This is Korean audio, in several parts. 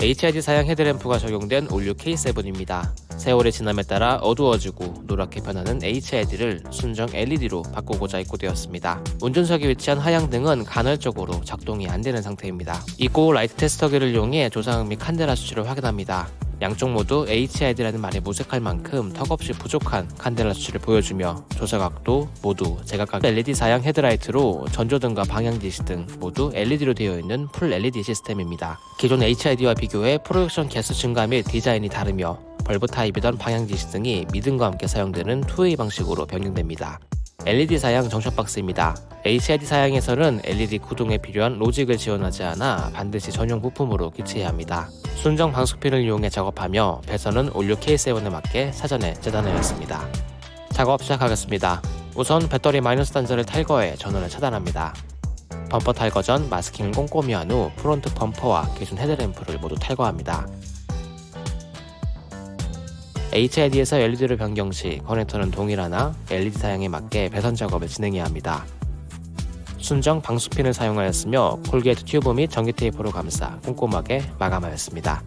HID 사양 헤드램프가 적용된 올 뉴 K7입니다. 세월의 지남에 따라 어두워지고 노랗게 변하는 HID를 순정 LED로 바꾸고자 입고되었습니다. 운전석에 위치한 하향등은 간헐적으로 작동이 안 되는 상태입니다. 입고 라이트 테스터기를 이용해 조사각 및 칸델라 수치를 확인합니다. 양쪽 모두 HID라는 말이 무색할 만큼 턱없이 부족한 칸델라 수치를 보여주며 조사각도 모두 제각각 LED 사양 헤드라이트로 전조등과 방향지시등 모두 LED로 되어 있는 full LED 시스템입니다. 기존 HID와 비교해 프로젝션 개수 증가 및 디자인이 다르며 bulb 타입이던 방향지시등이 미등과 함께 사용되는 2way 방식으로 변경됩니다. LED 사양 junction box입니다. HID 사양에서는 LED 구동에 필요한 로직을 지원하지 않아 반드시 전용 부품으로 교체해야 합니다. 순정 방수핀을 이용해 작업하며 배선은 올 뉴 K7에 맞게 사전에 재단하였습니다. 작업 시작하겠습니다. 우선 배터리 마이너스 단자를 탈거해 전원을 차단합니다. 범퍼 탈거 전 마스킹을 꼼꼼히 한 후 프론트 범퍼와 기존 헤드램프를 모두 탈거합니다. HID에서 LED를 변경 시 커넥터는 동일하나 LED 사양에 맞게 배선 작업을 진행해야 합니다. 순정 방수핀을 사용하였으며 corrugate 튜브 및 전기 테이프로 감싸 꼼꼼하게 마감하였습니다.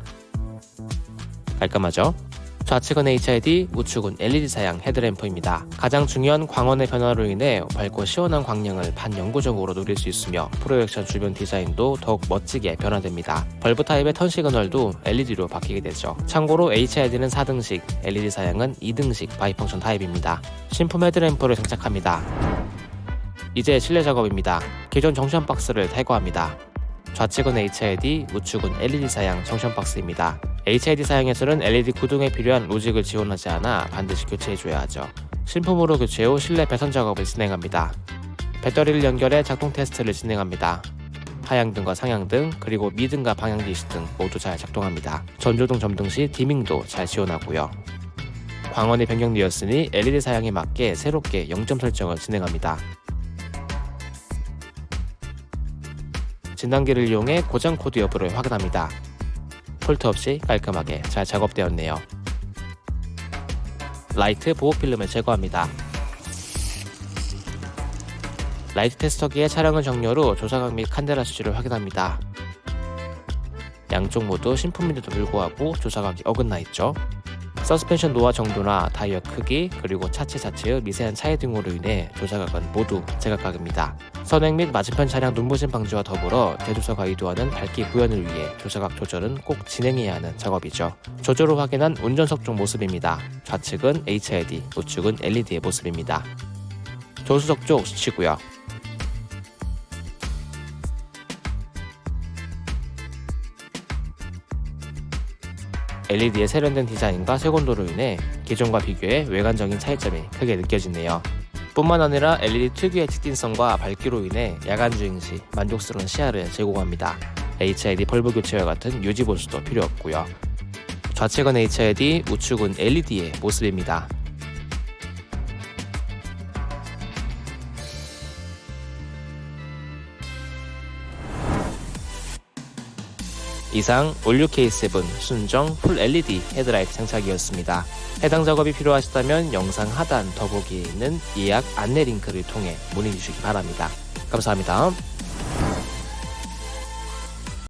깔끔하죠? 좌측은 HID, 우측은 LED 사양 헤드램프입니다. 가장 중요한 광원의 변화로 인해 밝고 시원한 광량을 반영구적으로 누릴 수 있으며 프로젝션 주변 디자인도 더욱 멋지게 변화됩니다. bulb 타입의 turn signal도 LED로 바뀌게 되죠. 참고로 HID는 4등식, LED 사양은 2등식 bi-function 타입입니다. 신품 헤드램프를 장착합니다. 이제 실내 작업입니다. 기존 정션 박스를 탈거합니다. 좌측은 HID, 우측은 LED 사양 정션 박스입니다. HID 사양에서는 LED 구동에 필요한 로직을 지원하지 않아 반드시 교체해줘야 하죠. 신품으로 교체 후 실내 배선 작업을 진행합니다. 배터리를 연결해 작동 테스트를 진행합니다. 하향등과 상향등, 그리고 미등과 방향지시 등 모두 잘 작동합니다. 전조등 점등 시 디밍도 잘 지원하고요. 광원이 변경되었으니 LED 사양에 맞게 새롭게 0점 설정을 진행합니다. 진단기를 이용해 고장 코드 여부를 확인합니다. fault 없이 깔끔하게 잘 작업되었네요. 라이트 보호 필름을 제거합니다. 라이트 테스터기의 차량을 정렬 후 조사각 및 칸데라 수치를 확인합니다. 양쪽 모두 신품인데도 불구하고 조사각이 어긋나 있죠. 서스펜션 노화 정도나 타이어 크기 그리고 차체 자체의 미세한 차이 등으로 인해 조사각은 모두 제각각입니다. 선행 및 맞은편 차량 눈부신 방지와 더불어 대조사가 의도하는 밝기 구현을 위해 조사각 조절은 꼭 진행해야 하는 작업이죠. 조절을 확인한 운전석 쪽 모습입니다. 좌측은 HID, 우측은 LED의 모습입니다. 조수석 쪽 수치고요. LED의 세련된 디자인과 색온도로 인해 기존과 비교해 외관적인 차이점이 크게 느껴지네요. 뿐만 아니라 LED 특유의 특징성과 밝기로 인해 야간 주행 시 만족스러운 시야를 제공합니다. HID 벌브 교체와 같은 유지 보수도 필요 없고요. 좌측은 HID, 우측은 LED의 모습입니다. 이상 올 뉴 K7 순정 full LED 헤드라이트 장착이었습니다. 해당 작업이 필요하시다면 영상 하단 더보기에 있는 예약 안내 링크를 통해 문의 주시기 바랍니다. 감사합니다.